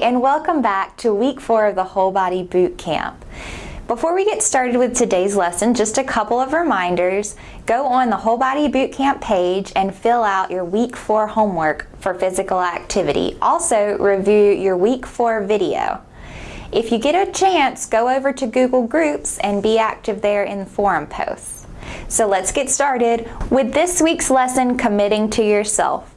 and welcome back to week four of the Whole Body Boot Camp. Before we get started with today's lesson, just a couple of reminders. Go on the Whole Body Boot Camp page and fill out your week four homework for physical activity. Also, review your week four video. If you get a chance, go over to Google Groups and be active there in forum posts. So let's get started with this week's lesson, Committing to Yourself.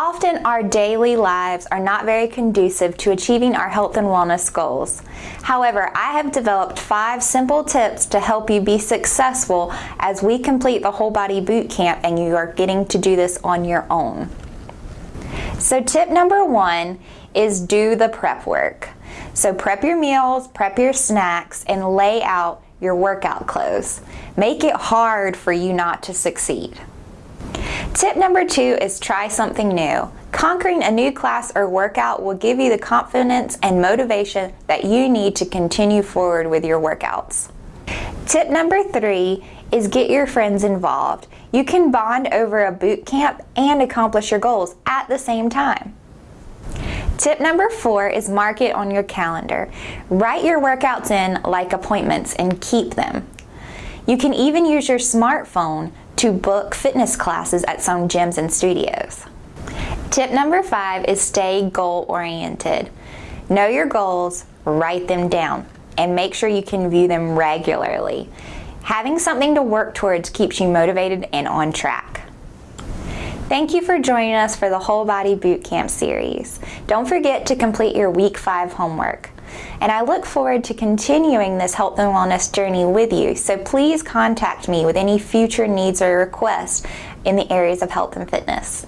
Often our daily lives are not very conducive to achieving our health and wellness goals. However, I have developed five simple tips to help you be successful as we complete the whole body boot camp and you are getting to do this on your own. So tip number one is do the prep work. So prep your meals, prep your snacks, and lay out your workout clothes. Make it hard for you not to succeed. Tip number two is try something new. Conquering a new class or workout will give you the confidence and motivation that you need to continue forward with your workouts. Tip number three is get your friends involved. You can bond over a boot camp and accomplish your goals at the same time. Tip number four is mark it on your calendar. Write your workouts in like appointments and keep them. You can even use your smartphone to book fitness classes at some gyms and studios. Tip number five is stay goal oriented. Know your goals, write them down, and make sure you can view them regularly. Having something to work towards keeps you motivated and on track. Thank you for joining us for the Whole Body Boot Camp series. Don't forget to complete your week five homework. And I look forward to continuing this health and wellness journey with you, so please contact me with any future needs or requests in the areas of health and fitness.